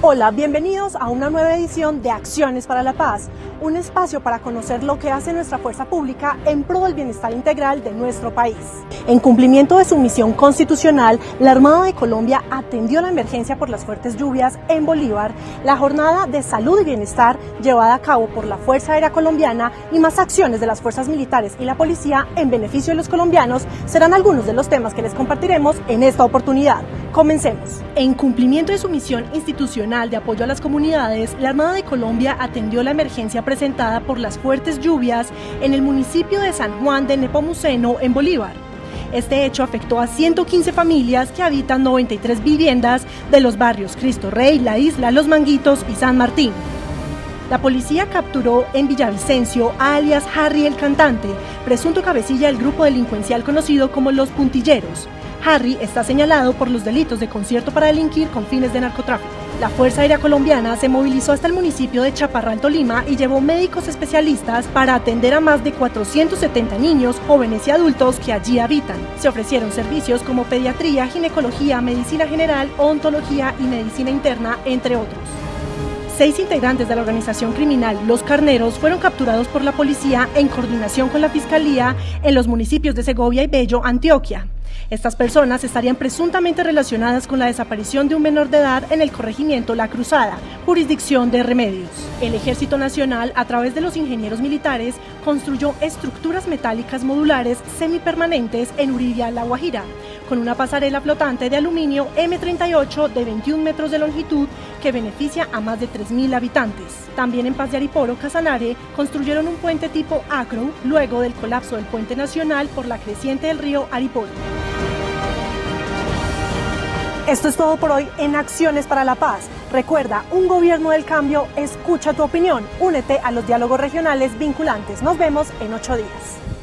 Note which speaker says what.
Speaker 1: Hola, bienvenidos a una nueva edición de Acciones para la Paz, un espacio para conocer lo que hace nuestra fuerza pública en pro del bienestar integral de nuestro país. En cumplimiento de su misión constitucional, la Armada de Colombia atendió la emergencia por las fuertes lluvias en Bolívar, la jornada de salud y bienestar llevada a cabo por la Fuerza Aérea Colombiana y más acciones de las fuerzas militares y la policía en beneficio de los colombianos serán algunos de los temas que les compartiremos en esta oportunidad. Comencemos. En cumplimiento de su misión institucional de apoyo a las comunidades, la Armada de Colombia atendió la emergencia presentada por las fuertes lluvias en el municipio de San Juan de Nepomuceno, en Bolívar. Este hecho afectó a 115 familias que habitan 93 viviendas de los barrios Cristo Rey, La Isla, Los Manguitos y San Martín. La policía capturó en Villavicencio a alias Harry el Cantante, presunto cabecilla del grupo delincuencial conocido como Los Puntilleros. Harry está señalado por los delitos de concierto para delinquir con fines de narcotráfico. La Fuerza Aérea Colombiana se movilizó hasta el municipio de Chaparral, Tolima y llevó médicos especialistas para atender a más de 470 niños, jóvenes y adultos que allí habitan. Se ofrecieron servicios como pediatría, ginecología, medicina general, ontología y medicina interna, entre otros. Seis integrantes de la organización criminal Los Carneros fueron capturados por la policía en coordinación con la Fiscalía en los municipios de Segovia y Bello, Antioquia. Estas personas estarían presuntamente relacionadas con la desaparición de un menor de edad en el corregimiento La Cruzada, jurisdicción de Remedios. El Ejército Nacional, a través de los ingenieros militares, construyó estructuras metálicas modulares semipermanentes en Uridia, La Guajira, con una pasarela flotante de aluminio M38 de 21 metros de longitud que beneficia a más de 3.000 habitantes. También en Paz de Ariporo, Casanare, construyeron un puente tipo Acro luego del colapso del puente nacional por la creciente del río Ariporo. Esto es todo por hoy en Acciones para la Paz. Recuerda, un gobierno del cambio escucha tu opinión. Únete a los diálogos regionales vinculantes. Nos vemos en ocho días.